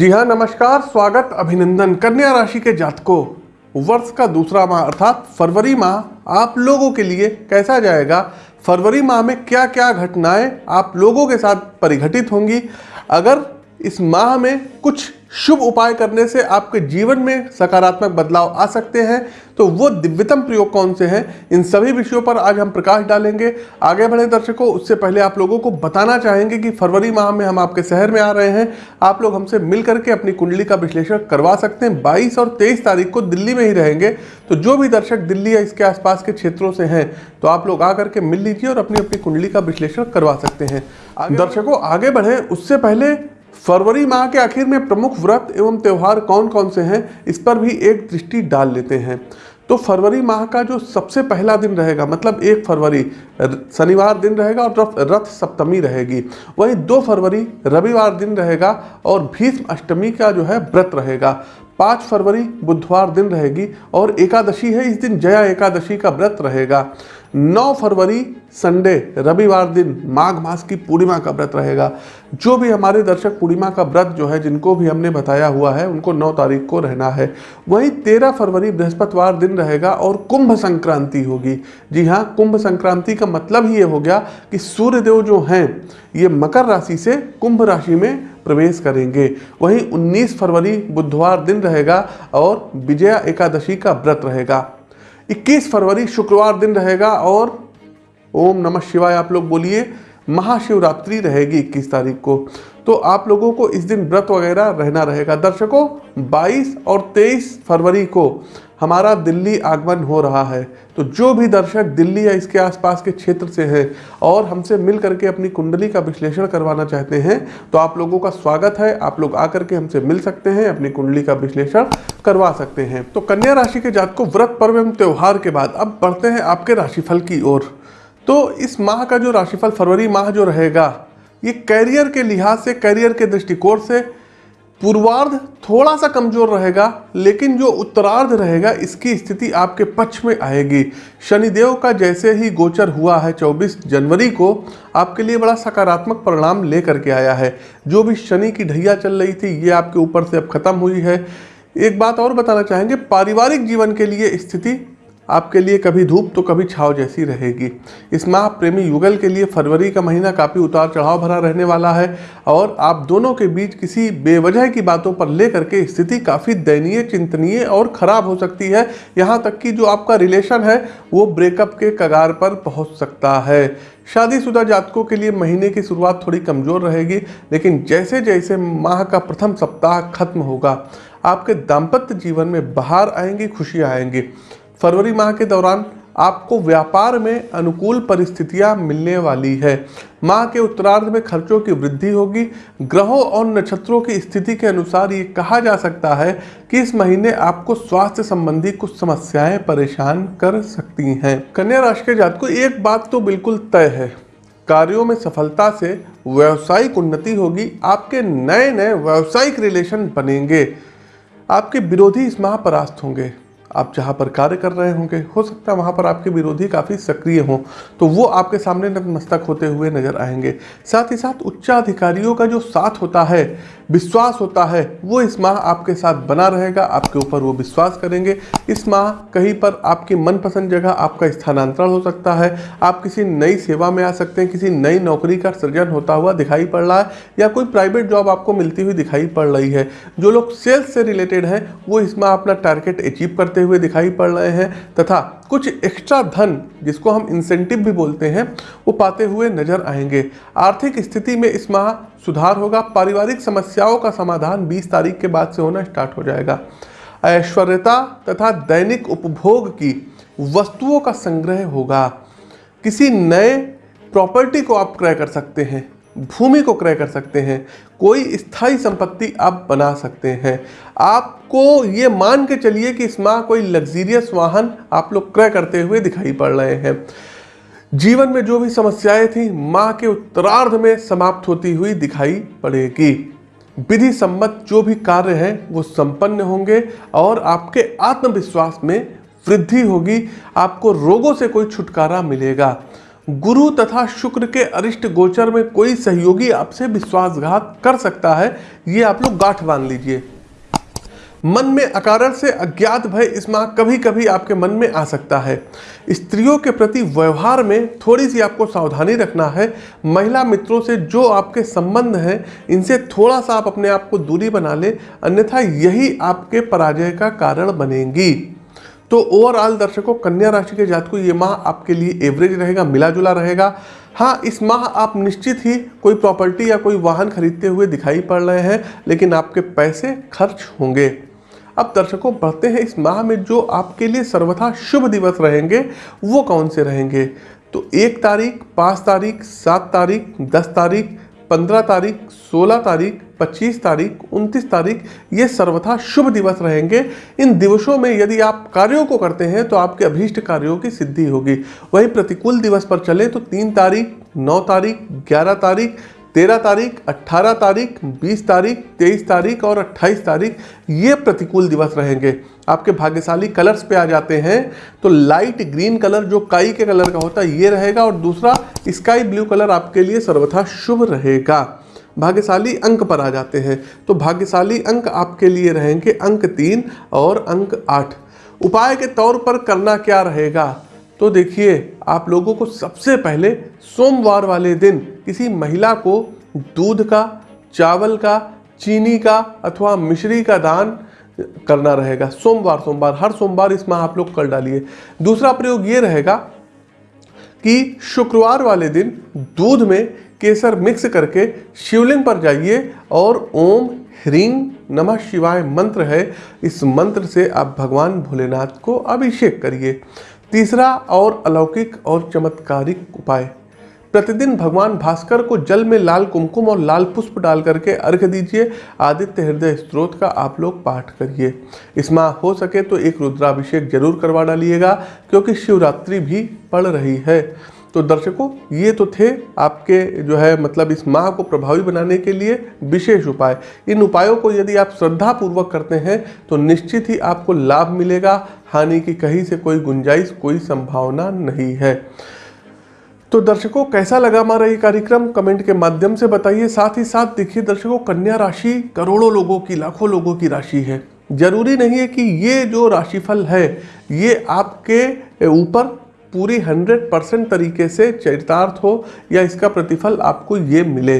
जी हाँ नमस्कार, स्वागत, अभिनंदन। कन्या राशि के जातकों, वर्ष का दूसरा माह, अर्थात फरवरी माह, आप लोगों के लिए कैसा जाएगा? फरवरी माह में क्या क्या घटनाएँ आप लोगों के साथ परिघटित होंगी? अगर इस माह में कुछ शुभ उपाय करने से आपके जीवन में सकारात्मक बदलाव आ सकते हैं। तो वो दिव्यतम प्रयोग कौन से हैं? इन सभी विषयों पर आज हम प्रकाश डालेंगे। आगे बढ़े दर्शकों, उससे पहले आप लोगों को बताना चाहेंगे कि फरवरी माह में हम आपके शहर में आ रहे हैं। आप लोग हमसे मिल करके अपनी कुंडली का विश्लेषण करवा सकते हैं। बाईस और तेईस तारीख को दिल्ली में ही रहेंगे। तो जो भी दर्शक दिल्ली या इसके आसपास के क्षेत्रों से हैं तो आप लोग आकर के मिल लीजिए और अपनी अपनी कुंडली का विश्लेषण करवा सकते हैं। दर्शकों, आगे बढ़े। उससे पहले फरवरी माह के आखिर में प्रमुख व्रत एवं त्यौहार कौन कौन से हैं, इस पर भी एक दृष्टि डाल लेते हैं। तो फरवरी माह का जो सबसे पहला दिन रहेगा मतलब एक फरवरी शनिवार दिन रहेगा और रथ सप्तमी रहेगी। वहीं दो फरवरी, रविवार दिन रहेगा और भीष्म अष्टमी का जो है व्रत रहेगा। पाँच फरवरी, बुधवार दिन रहेगी और एकादशी है, इस दिन जया एकादशी का व्रत रहेगा। नौ फरवरी संडे, रविवार दिन माघ मास की पूर्णिमा का व्रत रहेगा। जो भी हमारे दर्शक पूर्णिमा का व्रत जो है, जिनको भी हमने बताया हुआ है, उनको 9 तारीख को रहना है। वहीं 13 फरवरी बृहस्पतिवार दिन रहेगा और कुंभ संक्रांति होगी। जी हाँ कुंभ संक्रांति का मतलब ही ये हो गया कि सूर्यदेव जो हैं, ये मकर राशि से कुंभ राशि में प्रवेश करेंगे। वहीं 19 फरवरी बुधवार दिन रहेगा और विजया एकादशी का व्रत रहेगा। 21 फरवरी शुक्रवार दिन रहेगा और ओम नमः शिवाय, आप लोग बोलिए, महाशिवरात्रि रहेगी 21 तारीख को। तो आप लोगों को इस दिन व्रत वगैरह रहना रहेगा। दर्शकों 22 और 23 फरवरी को हमारा दिल्ली आगमन हो रहा है। तो जो भी दर्शक दिल्ली या इसके आसपास के क्षेत्र से हैं और हमसे मिल करके अपनी कुंडली का विश्लेषण करवाना चाहते हैं तो आप लोगों का स्वागत है। आप लोग आकर के हमसे मिल सकते हैं, अपनी कुंडली का विश्लेषण करवा सकते हैं। तो कन्या राशि के जात को व्रत पर्व एवं त्यौहार के बाद अब बढ़ते हैं आपके राशिफल की ओर। तो इस माह का जो राशिफल फरवरी माह जो रहेगा, ये कैरियर के लिहाज से कैरियर के दृष्टिकोण से पूर्वार्ध थोड़ा सा कमज़ोर रहेगा, लेकिन जो उत्तरार्ध रहेगा, इसकी स्थिति आपके पक्ष में आएगी। शनिदेव का जैसे ही गोचर हुआ है 24 जनवरी को, आपके लिए बड़ा सकारात्मक परिणाम लेकर के आया है। जो भी शनि की ढैया चल रही थी, ये आपके ऊपर से अब खत्म हुई है। एक बात और बताना चाहेंगे, पारिवारिक जीवन के लिए स्थिति आपके लिए कभी धूप तो कभी छाव जैसी रहेगी। इस माह प्रेमी युगल के लिए फरवरी का महीना काफ़ी उतार चढ़ाव भरा रहने वाला है और आप दोनों के बीच किसी बेवजह की बातों पर लेकर के स्थिति काफ़ी दयनीय, चिंतनीय और ख़राब हो सकती है। यहाँ तक कि जो आपका रिलेशन है, वो ब्रेकअप के कगार पर पहुँच सकता है। शादीशुदा जातकों के लिए महीने की शुरुआत थोड़ी कमज़ोर रहेगी, लेकिन जैसे जैसे माह का प्रथम सप्ताह खत्म होगा, आपके दाम्पत्य जीवन में बाहर आएँगी, खुशियाँ आएँगी। फरवरी माह के दौरान आपको व्यापार में अनुकूल परिस्थितियाँ मिलने वाली है। माह के उत्तरार्ध में खर्चों की वृद्धि होगी। ग्रहों और नक्षत्रों की स्थिति के अनुसार ये कहा जा सकता है कि इस महीने आपको स्वास्थ्य संबंधी कुछ समस्याएँ परेशान कर सकती हैं। कन्या राशि के जात को एक बात तो बिल्कुल तय है। कार्यों में सफलता से व्यावसायिक उन्नति होगी। आपके नए नए व्यावसायिक रिलेशन बनेंगे। आपके विरोधी इस माह परास्त होंगे। आप जहाँ पर कार्य कर रहे होंगे, हो सकता है वहाँ पर आपके विरोधी काफ़ी सक्रिय हों तो वो आपके सामने नतमस्तक होते हुए नज़र आएँगे। साथ ही साथ उच्चाधिकारियों का जो साथ होता है विश्वास होता है, वो इस माह आपके साथ बना रहेगा, आपके ऊपर वो विश्वास करेंगे। इस माह कहीं पर आपकी मनपसंद जगह आपका स्थानांतरण हो सकता है। आप किसी नई सेवा में आ सकते हैं, किसी नई नौकरी का सृजन होता हुआ दिखाई पड़ रहा है, या कोई प्राइवेट जॉब आपको मिलती हुई दिखाई पड़ रही है। जो लोग सेल्स से रिलेटेड हैं, वो इस माह अपना टारगेट अचीव करते हुए दिखाई पड़ रहे हैं, तथा कुछ एक्स्ट्रा धन, जिसको हम इंसेंटिव भी बोलते हैं, वो पाते हुए नज़र आएँगे। आर्थिक स्थिति में इस माह सुधार होगा। पारिवारिक समस्याओं का समाधान 20 तारीख के बाद से होना स्टार्ट हो जाएगा। ऐश्वर्यता तथा दैनिक उपभोग की वस्तुओं का संग्रह होगा। किसी नए प्रॉपर्टी को आप क्रय कर सकते हैं। भूमि को क्रय कर सकते हैं, कोई स्थायी संपत्ति आप बना सकते हैं। आपको ये मान के चलिए कि इस माह कोई लग्जीरियस वाहन आप लोग क्रय करते हुए दिखाई पड़ रहे हैं। जीवन में जो भी समस्याएँ थी माह के उत्तरार्ध में समाप्त होती हुई दिखाई पड़ेगी। विधि सम्मत जो भी कार्य हैं, वो संपन्न होंगे और आपके आत्मविश्वास में वृद्धि होगी। आपको रोगों से कोई छुटकारा मिलेगा। गुरु तथा शुक्र के अरिष्ट गोचर में कोई सहयोगी आपसे विश्वासघात कर सकता है, ये आप लोग गांठ बाँध लीजिए। मन में अकारण से अज्ञात भय इस माह कभी कभी आपके मन में आ सकता है। स्त्रियों के प्रति व्यवहार में थोड़ी सी आपको सावधानी रखना है। महिला मित्रों से जो आपके संबंध हैं, इनसे थोड़ा सा आप अपने आप को दूरी बना लें, अन्यथा यही आपके पराजय का कारण बनेगी। तो ओवरऑल दर्शकों, कन्या राशि के जात को ये माह आपके लिए एवरेज रहेगा मिला जुला रहेगा। हाँ इस माह आप निश्चित ही कोई प्रॉपर्टी या कोई वाहन खरीदते हुए दिखाई पड़ रहे हैं, लेकिन आपके पैसे खर्च होंगे। अब दर्शकों, बढ़ते हैं इस माह में जो आपके लिए सर्वथा शुभ दिवस रहेंगे, वो कौन से रहेंगे? तो एक तारीख, पाँच तारीख, सात तारीख, दस तारीख पंद्रह तारीख, सोलह तारीख, पच्चीस तारीख, उनतीस तारीख, ये सर्वथा शुभ दिवस रहेंगे। इन दिवसों में यदि आप कार्यों को करते हैं तो आपके अभीष्ट कार्यों की सिद्धि होगी। वही प्रतिकूल दिवस पर चलें तो तीन तारीख, नौ तारीख, ग्यारह तारीख तेरह तारीख अट्ठारह तारीख, बीस तारीख, तेईस तारीख और अट्ठाईस तारीख, ये प्रतिकूल दिवस रहेंगे। आपके भाग्यशाली कलर्स पे आ जाते हैं तो लाइट ग्रीन कलर, जो काई के कलर का होता है, ये रहेगा और दूसरा, स्काई ब्लू कलर आपके लिए सर्वथा शुभ रहेगा। भाग्यशाली अंक पर आ जाते हैं तो भाग्यशाली अंक आपके लिए रहेंगे अंक तीन और अंक आठ। उपाय के तौर पर करना क्या रहेगा? तो देखिए, आप लोगों को सबसे पहले सोमवार वाले दिन किसी महिला को दूध का, चावल का, चीनी का अथवा मिश्री का दान करना रहेगा। सोमवार सोमवार, हर सोमवार इस माह आप लोग कर डालिए। दूसरा प्रयोग ये रहेगा कि शुक्रवार वाले दिन दूध में केसर मिक्स करके शिवलिंग पर जाइए और ओम ह्रीं नमः शिवाय मंत्र है। इस मंत्र से आप भगवान भोलेनाथ को अभिषेक करिए। तीसरा और अलौकिक और चमत्कारिक उपाय। प्रतिदिन भगवान भास्कर को जल में लाल कुमकुम और लाल पुष्प डाल करके अर्घ दीजिए। आदित्य हृदय स्त्रोत का आप लोग पाठ करिए। इस माह हो सके तो एक रुद्राभिषेक ज़रूर करवा डालिएगा, क्योंकि शिवरात्रि भी पड़ रही है। तो दर्शकों, ये तो थे आपके जो है मतलब इस माह को प्रभावी बनाने के लिए विशेष उपाय। इन उपायों को यदि आप श्रद्धा पूर्वक करते हैं तो निश्चित ही आपको लाभ मिलेगा। हानि की कहीं से कोई गुंजाइश, कोई संभावना नहीं है। तो दर्शकों, कैसा लगा हमारा ये कार्यक्रम? कमेंट के माध्यम से बताइए। साथ ही साथ देखिए, दर्शकों, कन्या राशि करोड़ों लोगों की, लाखों लोगों की राशि है। ज़रूरी नहीं है कि ये जो राशिफल है, ये आपके ऊपर पूरी हंड्रेड परसेंट तरीके से चरितार्थ हो या इसका प्रतिफल आपको ये मिले।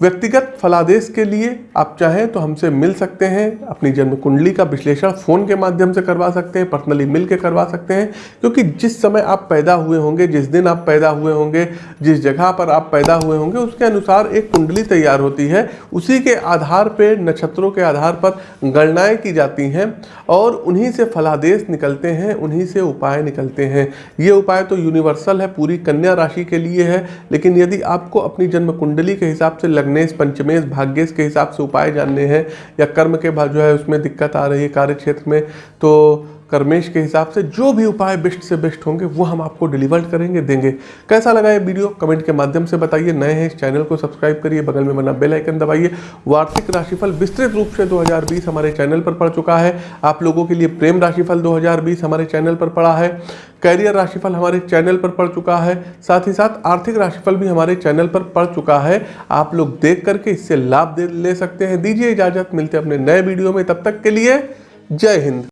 व्यक्तिगत फलादेश के लिए आप चाहें तो हमसे मिल सकते हैं, अपनी जन्म कुंडली का विश्लेषण फ़ोन के माध्यम से करवा सकते हैं, पर्सनली मिल के करवा सकते हैं, क्योंकि जिस समय आप पैदा हुए होंगे, जिस दिन आप पैदा हुए होंगे, जिस जगह पर आप पैदा हुए होंगे, उसके अनुसार एक कुंडली तैयार होती है। उसी के आधार पर नक्षत्रों के आधार पर गणनाएँ की जाती हैं और उन्हीं से फलादेश निकलते हैं, उन्हीं से उपाय निकलते हैं। ये उपाय तो यूनिवर्सल है, पूरी कन्या राशि के लिए है, लेकिन यदि आपको अपनी जन्म कुंडली के हिसाब से लग्नेश पंचमेश भाग्येश के हिसाब से उपाय जानने हैं या कर्म के जो है उसमें दिक्कत आ रही है कार्य क्षेत्र में तो कर्मेश के हिसाब से जो भी उपाय बेस्ट से बेस्ट होंगे, वो हम आपको डिलीवर करेंगे, देंगे। कैसा लगा ये वीडियो? कमेंट के माध्यम से बताइए। नए हैं इस चैनल को सब्सक्राइब करिए। बगल में बना बेल आइकन दबाइए। वार्षिक राशिफल विस्तृत रूप से 2020 हमारे चैनल पर पड़ चुका है। आप लोगों के लिए प्रेम राशिफल 2020 हमारे चैनल पर पड़ा है। कैरियर राशिफल हमारे चैनल पर पड़ चुका है। साथ ही साथ आर्थिक राशिफल भी हमारे चैनल पर पड़ चुका है। आप लोग देख करके इससे लाभ ले सकते हैं। दीजिए इजाज़त। मिलते अपने नए वीडियो में। तब तक के लिए जय हिंद।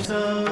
निसर्सनी मगरि धनि सा